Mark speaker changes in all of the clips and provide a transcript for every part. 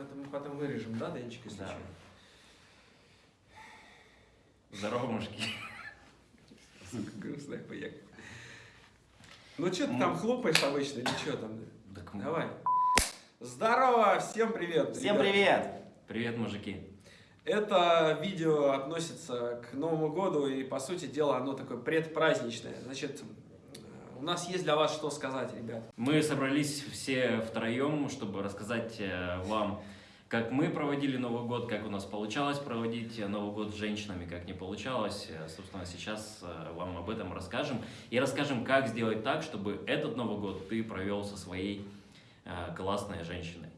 Speaker 1: это мы потом вырежем, да, Денчик, если
Speaker 2: Да.
Speaker 1: что?
Speaker 2: Здорово, мужики.
Speaker 1: Сука, грустная поехала. Ну что ты там хлопаешь обычно или что там?
Speaker 2: Так,
Speaker 1: Давай. Здорово, всем привет.
Speaker 3: Всем
Speaker 1: ребят.
Speaker 3: привет!
Speaker 2: Привет, мужики.
Speaker 1: Это видео относится к Новому году и, по сути дела, оно такое предпраздничное. Значит, у нас есть для вас что сказать, ребят.
Speaker 2: Мы собрались все втроем, чтобы рассказать э, вам, как мы проводили Новый год, как у нас получалось проводить Новый год с женщинами, как не получалось. Э, Собственно, сейчас э, вам об этом расскажем. И расскажем, как сделать так, чтобы этот Новый год ты провел со своей классной женщиной.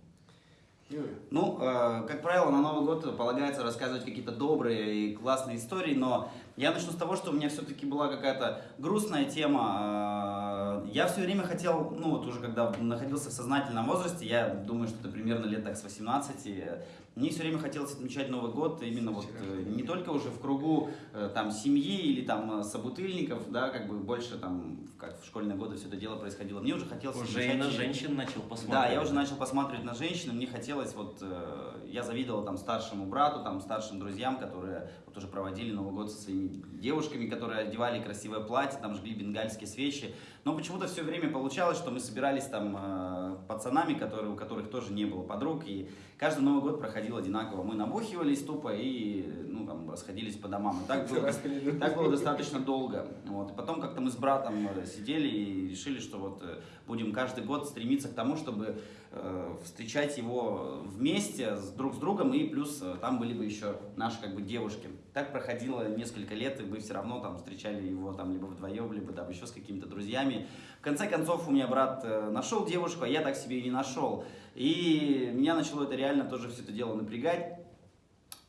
Speaker 3: Ну, э, как правило, на Новый год полагается рассказывать какие-то добрые и классные истории, но я начну с того, что у меня все-таки была какая-то грустная тема. Э, Я все время хотел, ну вот уже когда находился в сознательном возрасте, я думаю, что это примерно лет так с 18, э, мне все время хотелось отмечать Новый год именно вот э, не только уже в кругу э, там семьи или там э, собутыльников, да, как бы больше там, как в школьные годы все это дело происходило. Мне уже хотелось
Speaker 2: Уже
Speaker 3: отмечать
Speaker 2: на женщин начал посмотреть.
Speaker 3: да, я уже начал посматривать на женщин, мне хотелось вот, я завидовал там старшему брату, там старшим друзьям, которые вот уже проводили Новый год со своими девушками, которые одевали красивое платье, там жгли бенгальские свечи. Но почему-то все время получалось, что мы собирались там э, пацанами, которые, у которых тоже не было подруг, и каждый Новый год проходил одинаково. Мы набухивались тупо и ну, там, расходились по домам. И так было, так было достаточно долго. Вот. И потом как-то мы с братом э, сидели и решили, что вот э, будем каждый год стремиться к тому, чтобы э, встречать его вместе с, друг с другом, и плюс э, там были бы еще наши как бы девушки. Так проходило несколько лет, и мы все равно там встречали его там либо вдвоем, либо там еще с какими-то друзьями. В конце концов, у меня брат э, нашел девушку, а я так себе и не нашел. И меня начало это реально тоже все это дело напрягать.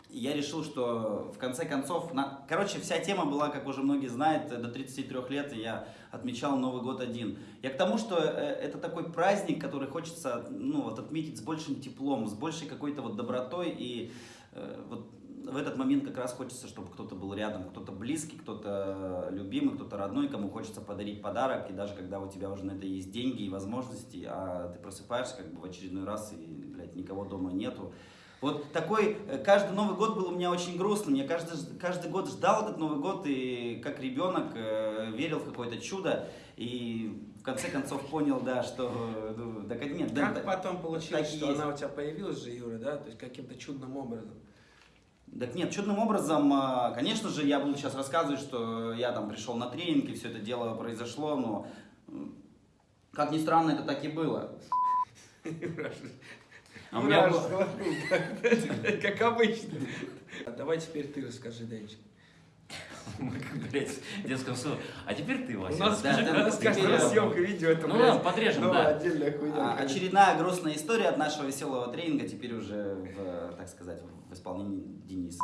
Speaker 3: И я решил, что в конце концов, на... короче, вся тема была, как уже многие знают, до 33 лет я отмечал Новый год один. Я к тому, что э, это такой праздник, который хочется ну, вот, отметить с большим теплом, с большей какой-то вот добротой. И э, вот в этот момент как раз хочется, чтобы кто-то был рядом, кто-то близкий, кто-то любимый, кто-то родной, кому хочется подарить подарок. И даже когда у тебя уже на это есть деньги и возможности, а ты просыпаешься как бы в очередной раз и, блядь, никого дома нету, вот такой, э, каждый Новый год был у меня очень грустным. Я каждый, каждый год ждал этот Новый год и как ребенок э, верил в какое-то чудо. И в конце концов понял, да, что... Ну, так нет, да,
Speaker 1: Как
Speaker 3: так-
Speaker 1: потом получилось, что
Speaker 3: есть.
Speaker 1: она у тебя появилась же, Юра, да? То есть каким-то чудным образом.
Speaker 3: Так нет, чудным образом, а, конечно же, я буду сейчас рассказывать, что я там пришел на тренинг, и все это дело произошло, но, как ни странно, это так и было.
Speaker 2: А у меня
Speaker 1: Юра,
Speaker 2: был-
Speaker 1: сглотнул, как- как обычно. Давай теперь ты расскажи, Денчик.
Speaker 2: Мы, как говорят в детском саду. А теперь ты,
Speaker 1: У
Speaker 2: Вася.
Speaker 1: нас
Speaker 3: да, да,
Speaker 1: раз съемка видео, это,
Speaker 2: Ну
Speaker 1: блядь,
Speaker 2: ладно, подрежем, да.
Speaker 1: отдельная хуйня.
Speaker 3: А, очередная грустная история от нашего веселого тренинга, теперь уже, в, так сказать, в исполнении Дениса.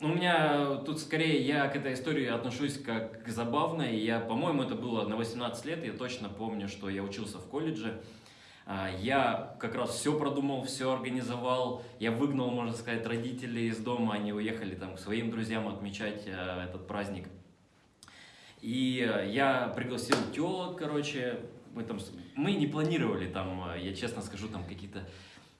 Speaker 2: Ну, У меня тут скорее я к этой истории отношусь как к забавной. Я, по-моему, это было на 18 лет. Я точно помню, что я учился в колледже. А, Я как раз все продумал, все организовал. Я выгнал, можно сказать, родителей из дома. Они уехали там к своим друзьям отмечать э, этот праздник. И э, я пригласил телок, короче. Мы, там, мы не планировали там, э, я честно скажу, там какие-то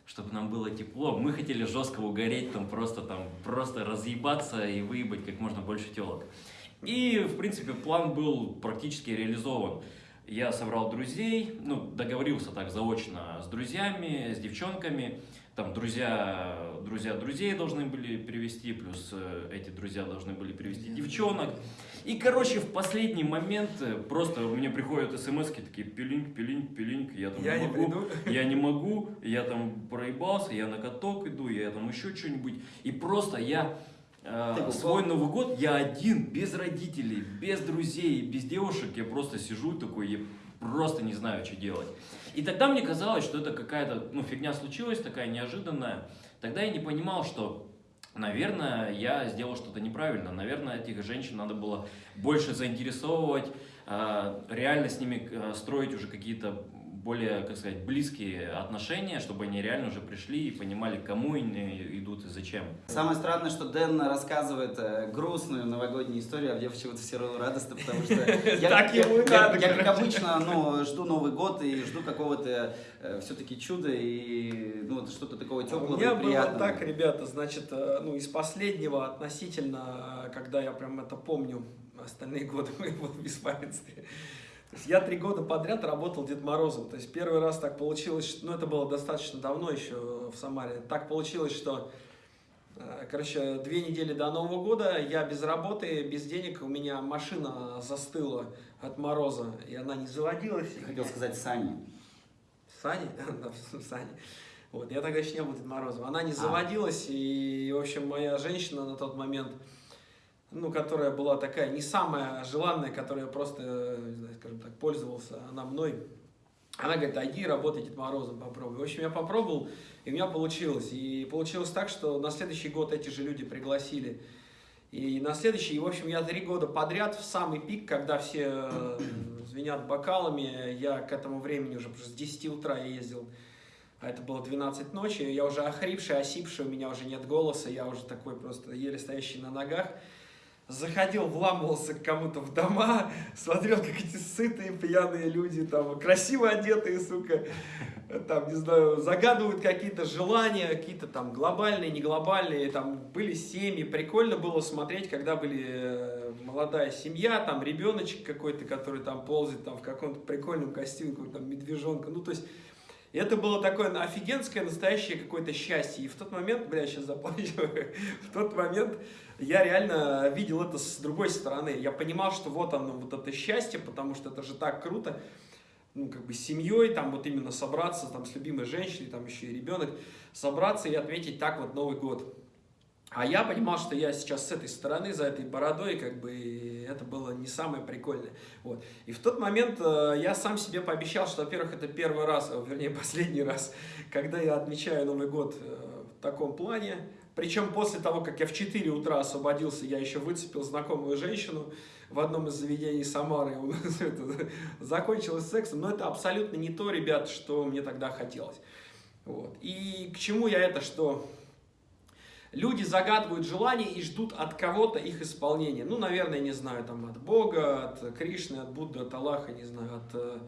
Speaker 2: чтобы нам было тепло. Мы хотели жестко угореть, там просто там просто разъебаться и выебать как можно больше телок. И, в принципе, план был практически реализован. Я собрал друзей, ну, договорился так заочно с друзьями, с девчонками. Там друзья, друзья друзей должны были привести, плюс э, эти друзья должны были привести девчонок. И, короче, в последний момент э, просто мне приходят смс такие пилинг, пилинг, пилинг, я там
Speaker 1: Я не
Speaker 2: могу,
Speaker 1: приду.
Speaker 2: я не могу, я там проебался, я на каток иду, я там еще что-нибудь. И просто я э, свой Новый год, я один, без родителей, без друзей, без девушек, я просто сижу такой, я просто не знаю, что делать. И тогда мне казалось, что это какая-то, ну, фигня случилась, такая неожиданная. Тогда я не понимал, что, наверное, я сделал что-то неправильно. Наверное, этих женщин надо было больше заинтересовывать, э, реально с ними э, строить уже какие-то более, как сказать, близкие отношения, чтобы они реально уже пришли и понимали, к кому они идут и зачем.
Speaker 3: Самое странное, что Дэн рассказывает э, грустную новогоднюю историю, а мне почему-то все равно радостно, потому что я,
Speaker 1: Так
Speaker 3: я-
Speaker 1: ему
Speaker 3: я-
Speaker 1: надо,
Speaker 3: я, как обычно, ну, жду Новый год и жду какого-то все-таки чуда, и ну, вот что-то такого
Speaker 1: У
Speaker 3: теплого
Speaker 1: меня
Speaker 3: и
Speaker 1: было
Speaker 3: приятного?
Speaker 1: так, ребята, значит, э, ну, из последнего относительно, э, когда я прям это помню, остальные годы мы был в беспамятстве. Я три года подряд работал Дед Морозом. То есть первый раз так получилось, ну, это было достаточно давно еще в Самаре. Так получилось, что, э, короче, две недели до Нового года я без работы, без денег, у меня машина застыла от мороза, и она не заводилась.
Speaker 3: Я хотел сказать Сани.
Speaker 1: Сани? Да, Сани. Вот, я тогда еще не был Дед Морозом. Она не
Speaker 3: А.
Speaker 1: заводилась, и, в общем, моя женщина на тот момент, ну, которая была такая не самая желанная, которая просто, не знаю, скажем так, пользовался она мной, она говорит, иди работай Дед Морозом, попробуй. В общем, я попробовал, и у меня получилось. И получилось так, что на следующий год эти же люди пригласили. И на следующий, и, в общем, я три года подряд, в самый пик, когда все э, звенят бокалами, я к этому времени уже с 10 утра я ездил, а это было 12 ночи, я уже охрипший, осипший, у меня уже нет голоса, я уже такой просто еле стоящий на ногах. Заходил, вламывался к кому-то в дома, смотрел, как эти сытые пьяные люди, там, красиво одетые, сука, там, не знаю, загадывают какие-то желания, какие-то там глобальные, не глобальные, там были семьи, прикольно было смотреть, когда были э, молодая семья, там ребеночек какой-то, который там ползает там в каком-то прикольном костюме, там медвежонка, ну то есть и это было такое офигенское, настоящее какое-то счастье. И в тот момент, бля, сейчас заплачу, в тот момент я реально видел это с другой стороны. Я понимал, что вот оно, вот это счастье, потому что это же так круто ну, как бы с семьей, там вот именно собраться, там с любимой женщиной, там еще и ребенок, собраться и отметить так вот Новый год. А я понимал, что я сейчас с этой стороны, за этой бородой, как бы это было не самое прикольное. Вот. И в тот момент э, я сам себе пообещал, что, во-первых, это первый раз, а, вернее, последний раз, когда я отмечаю Новый год э, в таком плане. Причем после того, как я в 4 утра освободился, я еще выцепил знакомую женщину в одном из заведений Самары. У нас это закончилось сексом, но это абсолютно не то, ребят, что мне тогда хотелось. Вот. И к чему я это, что люди загадывают желания и ждут от кого-то их исполнения. Ну, наверное, не знаю, там от Бога, от Кришны, от Будды, от Аллаха, не знаю, от, э,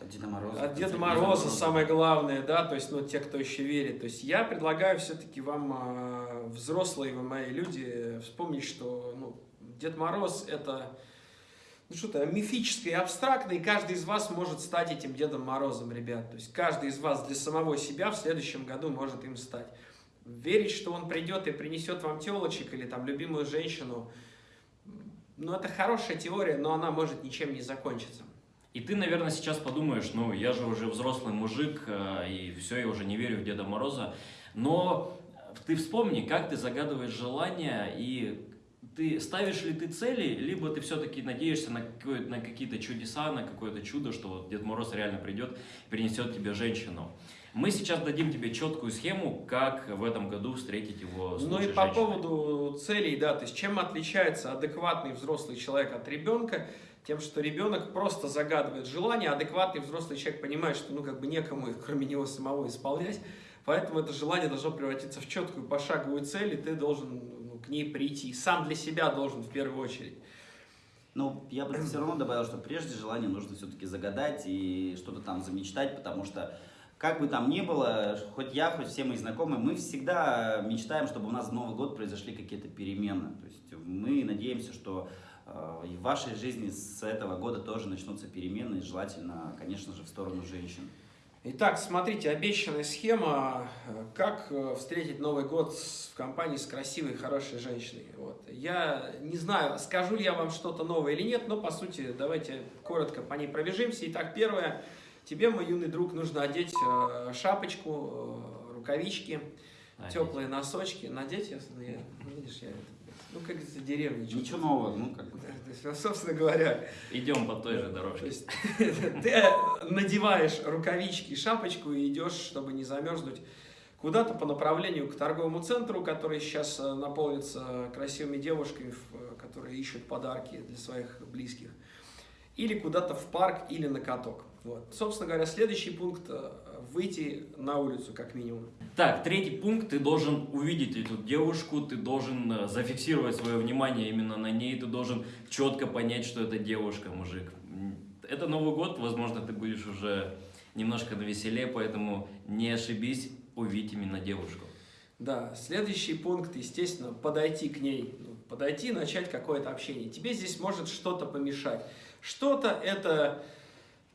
Speaker 3: От Деда Мороза.
Speaker 1: от Деда Мороза. самое главное, да, то есть, ну, те, кто еще верит. То есть, я предлагаю все-таки вам, э, взрослые вы мои люди, вспомнить, что, ну, Дед Мороз это, ну, что-то мифическое и абстрактное, и каждый из вас может стать этим Дедом Морозом, ребят. То есть, каждый из вас для самого себя в следующем году может им стать. Верить, что он придет и принесет вам телочек или там любимую женщину, ну, это хорошая теория, но она может ничем не закончиться.
Speaker 2: И ты, наверное, сейчас подумаешь, ну, я же уже взрослый мужик, э, и все, я уже не верю в Деда Мороза. Но ты вспомни, как ты загадываешь желания, и ты ставишь ли ты цели, либо ты все-таки надеешься на, на какие-то чудеса, на какое-то чудо, что вот Дед Мороз реально придет принесет тебе женщину. Мы сейчас дадим тебе четкую схему, как в этом году встретить его с
Speaker 1: Ну и по
Speaker 2: женщиной.
Speaker 1: поводу целей, да, то есть чем отличается адекватный взрослый человек от ребенка, тем, что ребенок просто загадывает желание, а адекватный взрослый человек понимает, что ну как бы некому их, кроме него самого исполнять, поэтому это желание должно превратиться в четкую пошаговую цель, и ты должен ну, к ней прийти, и сам для себя должен в первую очередь.
Speaker 3: Ну, я бы все равно добавил, что прежде желание нужно все-таки загадать и что-то там замечтать, потому что как бы там ни было, хоть я, хоть все мои знакомые, мы всегда мечтаем, чтобы у нас в Новый год произошли какие-то перемены. То есть мы надеемся, что э, и в вашей жизни с этого года тоже начнутся перемены, и желательно, конечно же, в сторону женщин.
Speaker 1: Итак, смотрите, обещанная схема, э, как э, встретить Новый год в компании с красивой, хорошей женщиной. Вот. Я не знаю, скажу ли я вам что-то новое или нет, но по сути давайте коротко по ней пробежимся. Итак, первое, тебе, мой юный друг, нужно одеть э, шапочку, э, рукавички,
Speaker 2: Одеть.
Speaker 1: теплые носочки. Надеть, я, я- видишь, я, это, ну как из деревни.
Speaker 3: Ничего нового, ну как бы.
Speaker 1: То есть, собственно говоря,
Speaker 2: Идем по той же
Speaker 1: то
Speaker 2: дорожке.
Speaker 1: есть ты надеваешь рукавички и шапочку и идешь, чтобы не замерзнуть, куда-то по направлению к торговому центру, который сейчас э, наполнится красивыми девушками, э, которые ищут подарки для своих близких. Или куда-то в парк, или на каток. Вот. Собственно говоря, следующий пункт э, – выйти на улицу, как минимум.
Speaker 2: Так, третий пункт, ты должен увидеть эту девушку, ты должен э, зафиксировать свое внимание именно на ней, ты должен четко понять, что это девушка, мужик. Это Новый год, возможно, ты будешь уже немножко на веселе, поэтому не ошибись, увидеть именно девушку.
Speaker 1: Да, следующий пункт, естественно, подойти к ней, ну, подойти, начать какое-то общение. Тебе здесь может что-то помешать. Что-то это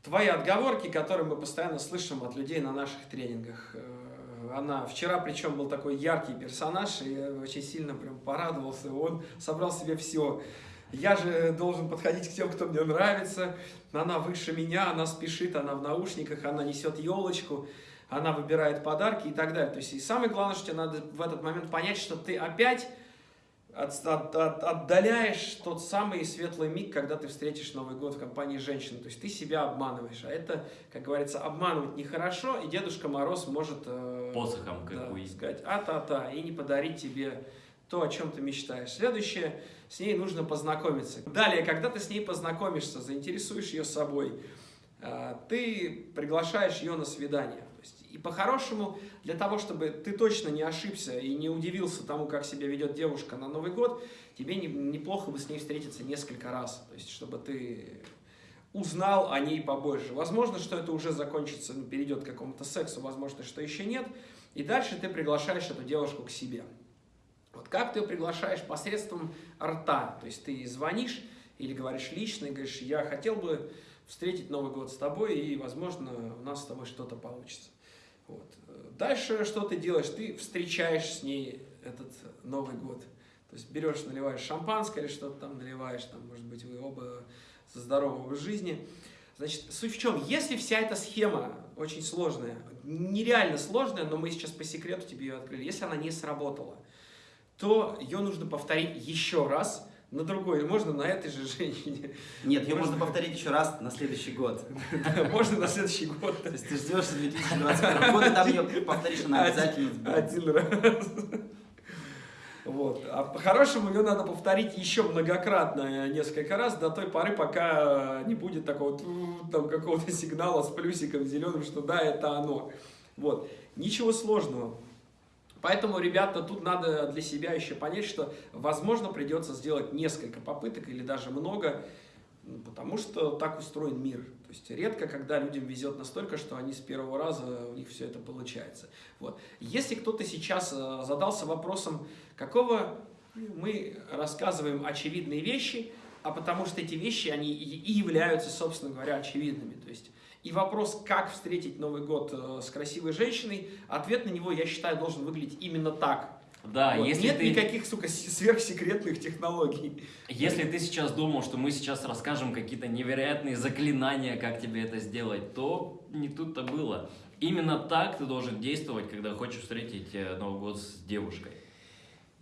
Speaker 1: твои отговорки, которые мы постоянно слышим от людей на наших тренингах. Э, Она вчера, причем, был такой яркий персонаж, и я очень сильно прям порадовался. Он собрал себе все. Я же должен подходить к тем, кто мне нравится. Она выше меня, она спешит, она в наушниках, она несет елочку, она выбирает подарки и так далее. То есть, и самое главное, что тебе надо в этот момент понять, что ты опять от- от- от- отдаляешь тот самый светлый миг, когда ты встретишь Новый год в компании женщин. То есть ты себя обманываешь. А это, как говорится, обманывать нехорошо, и Дедушка Мороз может э,
Speaker 2: Посохом, как
Speaker 1: да, сказать а-та-та, и не подарить тебе то, о чем ты мечтаешь. Следующее, с ней нужно познакомиться. Далее, когда ты с ней познакомишься, заинтересуешь ее собой, а, ты приглашаешь ее на свидание. Есть, и по-хорошему, для того, чтобы ты точно не ошибся и не удивился тому, как себя ведет девушка на Новый год, тебе не- неплохо бы с ней встретиться несколько раз. То есть, чтобы ты узнал о ней побольше. Возможно, что это уже закончится, ну, перейдет к какому-то сексу, возможно, что еще нет. И дальше ты приглашаешь эту девушку к себе. Вот как ты ее приглашаешь посредством рта, то есть ты звонишь или говоришь лично, и говоришь, я хотел бы встретить Новый год с тобой, и, возможно, у нас с тобой что-то получится. Вот. Дальше что ты делаешь? Ты встречаешь с ней этот Новый год. То есть берешь, наливаешь шампанское или что-то там наливаешь, там, может быть, вы оба со здорового образ жизни. Значит, суть в чем? Если вся эта схема очень сложная, нереально сложная, но мы сейчас по секрету тебе ее открыли, если она не сработала, то ее нужно повторить еще раз на другой, можно на этой же женщине,
Speaker 3: Нет, ее
Speaker 1: Можно-
Speaker 3: можно повторить еще раз на следующий год.
Speaker 1: можно на следующий год.
Speaker 3: То есть ты ждешь 2021 года, там ее повторишь, она обязательно.
Speaker 1: Один раз. Вот. А по-хорошему ее надо повторить еще многократно, несколько раз, до той поры, пока не будет такого там какого-то сигнала с плюсиком зеленым, что да, это оно. Вот. Ничего сложного. Поэтому, ребята, тут надо для себя еще понять, что, возможно, придется сделать несколько попыток или даже много, потому что так устроен мир. То есть редко, когда людям везет настолько, что они с первого раза у них все это получается. Вот. Если кто-то сейчас э, задался вопросом, какого мы рассказываем очевидные вещи, а потому что эти вещи, они и являются, собственно говоря, очевидными. То есть и вопрос, как встретить Новый год э, с красивой женщиной, ответ на него, я считаю, должен выглядеть именно так.
Speaker 2: Да,
Speaker 1: Вот.
Speaker 2: если
Speaker 1: Нет
Speaker 2: ты...
Speaker 1: никаких, сука, сверхсекретных технологий.
Speaker 2: Если ты сейчас думал, что мы сейчас расскажем какие-то невероятные заклинания, как тебе это сделать, то не тут-то было. Именно так ты должен действовать, когда хочешь встретить э, Новый год с девушкой.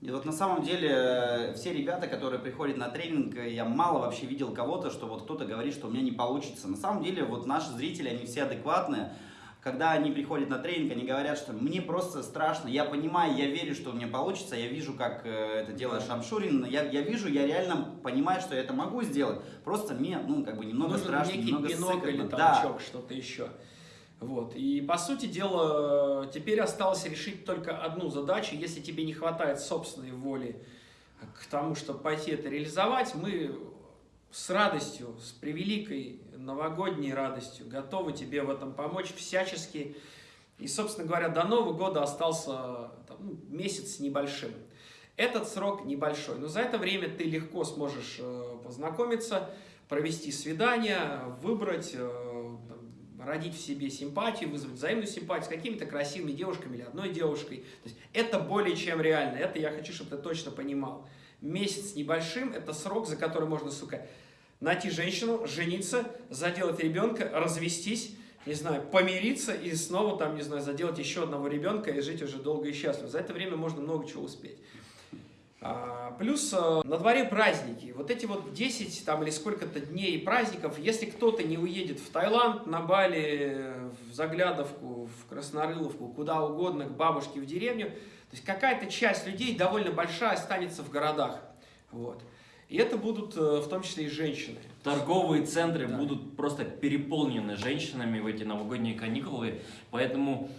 Speaker 3: И вот на самом деле э, все ребята, которые приходят на тренинг, э, я мало вообще видел кого-то, что вот кто-то говорит, что у меня не получится. На самом деле вот наши зрители, они все адекватные. Когда они приходят на тренинг, они говорят, что мне просто страшно, я понимаю, я верю, что у меня получится, я вижу, как э, это делает Шамшурин, я, я вижу, я реально понимаю, что я это могу сделать, просто мне, ну, как бы немного
Speaker 1: Нужен
Speaker 3: страшно,
Speaker 1: некий
Speaker 3: немного сыкотно.
Speaker 1: или
Speaker 3: Да.
Speaker 1: толчок, что-то еще. Вот. И по сути дела, теперь осталось решить только одну задачу. Если тебе не хватает собственной воли к тому, чтобы пойти это реализовать, мы с радостью, с превеликой новогодней радостью готовы тебе в этом помочь всячески. И, собственно говоря, до Нового года остался там, ну, месяц небольшим. Этот срок небольшой, но за это время ты легко сможешь э, познакомиться, провести свидание, выбрать, э, родить в себе симпатию, вызвать взаимную симпатию с какими-то красивыми девушками или одной девушкой. То есть это более чем реально, это я хочу, чтобы ты точно понимал. Месяц небольшим – это срок, за который можно, сука, найти женщину, жениться, заделать ребенка, развестись, не знаю, помириться и снова там, не знаю, заделать еще одного ребенка и жить уже долго и счастливо. За это время можно много чего успеть. А, Плюс э, на дворе праздники. Вот эти вот 10 там или сколько-то дней праздников, если кто-то не уедет в Таиланд, на Бали, в Заглядовку, в Краснорыловку, куда угодно, к бабушке в деревню, то есть какая-то часть людей довольно большая останется в городах. Вот. И это будут э, в том числе и женщины.
Speaker 2: Торговые центры
Speaker 1: Да.
Speaker 2: будут просто переполнены женщинами в эти новогодние каникулы, поэтому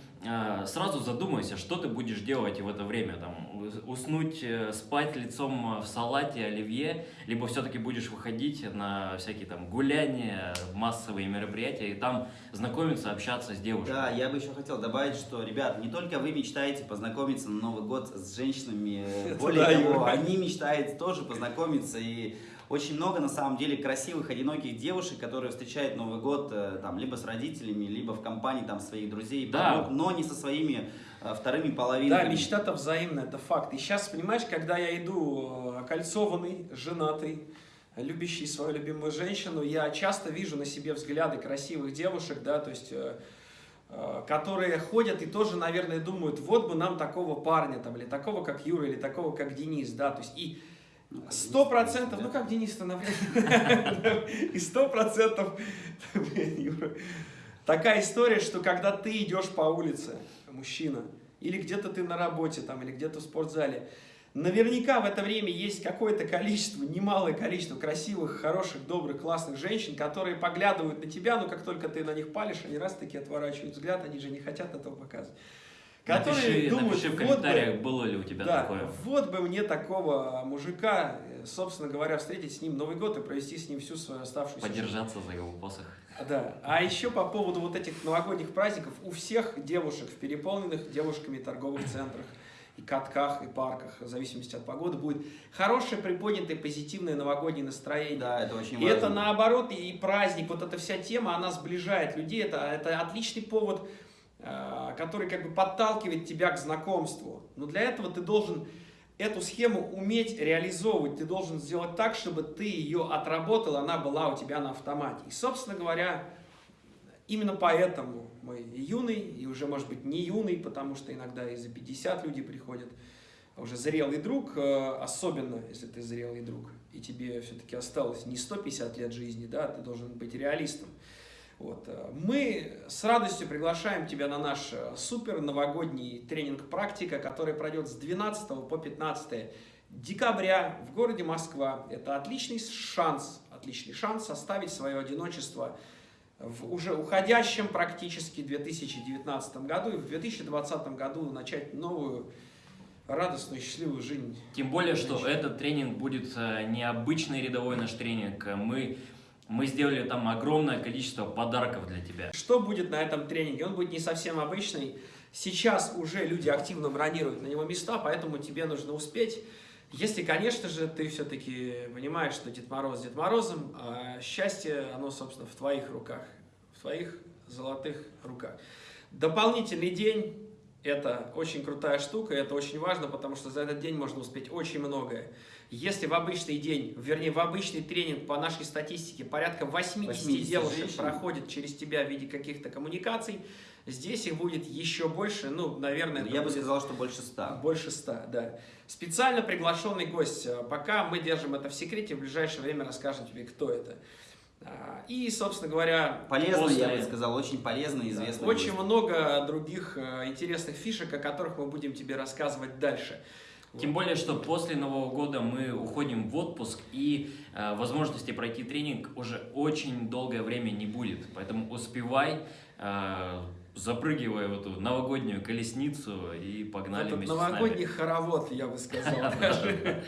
Speaker 2: сразу задумайся, что ты будешь делать в это время. Там, уснуть, э, спать лицом в салате, оливье, либо все-таки будешь выходить на всякие там гуляния, массовые мероприятия, и там знакомиться, общаться с девушками.
Speaker 3: Да, я бы еще хотел добавить, что, ребят, не только вы мечтаете познакомиться на Новый год с женщинами, э, более того, они мечтают тоже познакомиться и очень много, на самом деле, красивых, одиноких девушек, которые встречают Новый год э, там, либо с родителями, либо в компании там, своих друзей,
Speaker 2: Да.
Speaker 3: подруг, но не со своими э, вторыми
Speaker 1: Да,
Speaker 3: половинками.
Speaker 1: мечта-то взаимная, это факт. И сейчас, понимаешь, когда я иду э, окольцованный, женатый, любящий свою любимую женщину, я часто вижу на себе взгляды красивых девушек, да, то есть, которые ходят и тоже, наверное, думают, вот бы нам такого парня, там, или такого, как Юра, или такого, как Денис, да, то есть, и Сто
Speaker 3: Денис,
Speaker 1: процентов, ну как Денис-то, например, и сто процентов, такая история, что когда ты идешь по улице, мужчина, или где-то ты на работе там, или где-то в спортзале, наверняка в это время есть какое-то количество, немалое количество красивых, хороших, добрых, классных женщин, которые поглядывают на тебя, но как только ты на них палишь, они раз-таки отворачивают взгляд, они же не хотят этого показывать. Которые
Speaker 2: Напиши,
Speaker 1: думают,
Speaker 2: напиши в
Speaker 1: вот бы-
Speaker 2: комментариях, было ли у тебя
Speaker 1: да,
Speaker 2: такое.
Speaker 1: вот бы мне такого мужика, собственно говоря, встретить с ним Новый год и провести с ним всю свою оставшуюся жизнь.
Speaker 2: Подержаться за его посох.
Speaker 1: Да. А еще по поводу вот этих новогодних праздников, у всех девушек в переполненных девушками торговых центрах и катках, и парках, в зависимости от погоды, будет хорошее, приподнятое, позитивное новогоднее настроение.
Speaker 3: Да, это очень
Speaker 1: И
Speaker 3: важно.
Speaker 1: это наоборот, и праздник, вот эта вся тема, она сближает людей. Это, это отличный повод, э, который как бы подталкивает тебя к знакомству. Но для этого ты должен эту схему уметь реализовывать. Ты должен сделать так, чтобы ты ее отработал, она была у тебя на автомате. И, собственно говоря, именно поэтому мы и юный, и уже, может быть, не юный, потому что иногда и за 50 люди приходят, уже зрелый друг, э, особенно если ты зрелый друг, и тебе все-таки осталось не 150 лет жизни, да, ты должен быть реалистом. Вот. э, Мы с радостью приглашаем тебя на наш э, супер новогодний тренинг «Практика», который пройдет с 12 по 15 декабря в городе Москва. Это отличный шанс, отличный шанс составить свое одиночество в уже уходящем практически 2019 году и в 2020 году начать новую радостную, счастливую жизнь.
Speaker 2: Тем более, что этот тренинг будет э, необычный рядовой наш тренинг. Мы, мы сделали там огромное количество подарков для тебя.
Speaker 1: Что будет на этом тренинге? Он будет не совсем обычный. Сейчас уже люди активно бронируют на него места, поэтому тебе нужно успеть. Если, конечно же, ты все-таки понимаешь, что Дед Мороз Дед Морозом, а счастье, оно, собственно, в твоих руках, в твоих золотых руках. Дополнительный день – это очень крутая штука, это очень важно, потому что за этот день можно успеть очень многое. Если в обычный день, вернее, в обычный тренинг по нашей статистике порядка 80,
Speaker 3: 80
Speaker 1: девушек
Speaker 3: женщин.
Speaker 1: проходит через тебя в виде каких-то коммуникаций, здесь их будет еще больше, ну, наверное, это
Speaker 3: Я бы
Speaker 1: будет
Speaker 3: сказал, что больше ста.
Speaker 1: больше ста, да. Специально приглашенный гость. Э, Пока мы держим это в секрете, в ближайшее время расскажем тебе, кто это. А, И, собственно говоря,
Speaker 3: Полезно, я бы сказал, очень полезно и
Speaker 1: да,
Speaker 3: известно.
Speaker 1: очень много других э, интересных фишек, о которых мы будем тебе рассказывать дальше.
Speaker 2: Тем более, что после Нового года мы уходим в отпуск, и э, возможности пройти тренинг уже очень долгое время не будет. Поэтому успевай, э, запрыгивай в эту новогоднюю колесницу и погнали
Speaker 1: Этот
Speaker 2: вместе с
Speaker 1: новогодний
Speaker 2: нами.
Speaker 1: хоровод, я бы сказал, даже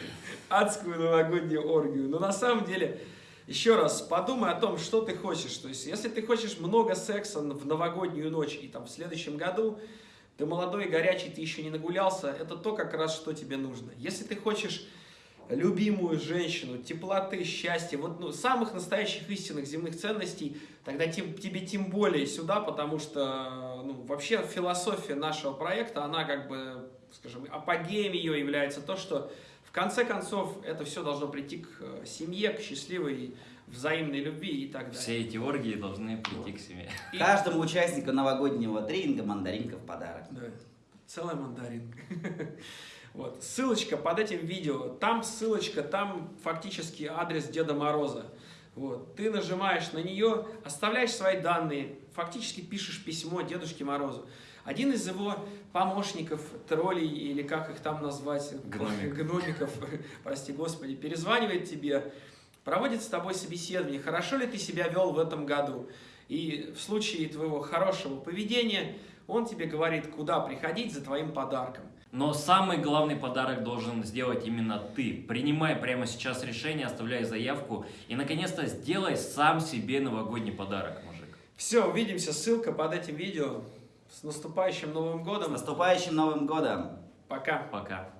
Speaker 1: адскую новогоднюю оргию. Но на самом деле, еще раз, подумай о том, что ты хочешь. То есть, если ты хочешь много секса в новогоднюю ночь и там в следующем году, ты молодой горячий, ты еще не нагулялся, это то как раз, что тебе нужно. Если ты хочешь любимую женщину, теплоты, счастья, вот ну, самых настоящих истинных земных ценностей, тогда тем- тебе тем более сюда, потому что ну, вообще философия нашего проекта, она как бы, скажем, апогеем ее является то, что в конце концов это все должно прийти к э, семье, к счастливой взаимной любви и так далее.
Speaker 2: Все эти оргии должны прийти к семье.
Speaker 1: И-
Speaker 3: Каждому участнику новогоднего тренинга мандаринка в подарок.
Speaker 1: Да, целая мандаринка. Вот, ссылочка под этим видео, там ссылочка, там фактически адрес Деда Мороза. Вот, ты нажимаешь на нее, оставляешь свои данные, фактически пишешь письмо Дедушке Морозу. Один из его помощников, троллей или как их там назвать,
Speaker 2: Гномик.
Speaker 1: гномиков, прости господи, перезванивает тебе, проводит с тобой собеседование, хорошо ли ты себя вел в этом году. И в случае твоего хорошего поведения он тебе говорит, куда приходить за твоим подарком.
Speaker 2: Но самый главный подарок должен сделать именно ты. Принимай прямо сейчас решение, оставляй заявку и, наконец-то, сделай сам себе новогодний подарок, мужик.
Speaker 1: Все, увидимся, ссылка под этим видео. С наступающим Новым
Speaker 3: С
Speaker 1: годом.
Speaker 3: наступающим Новым Годом!
Speaker 1: Пока.
Speaker 2: Пока.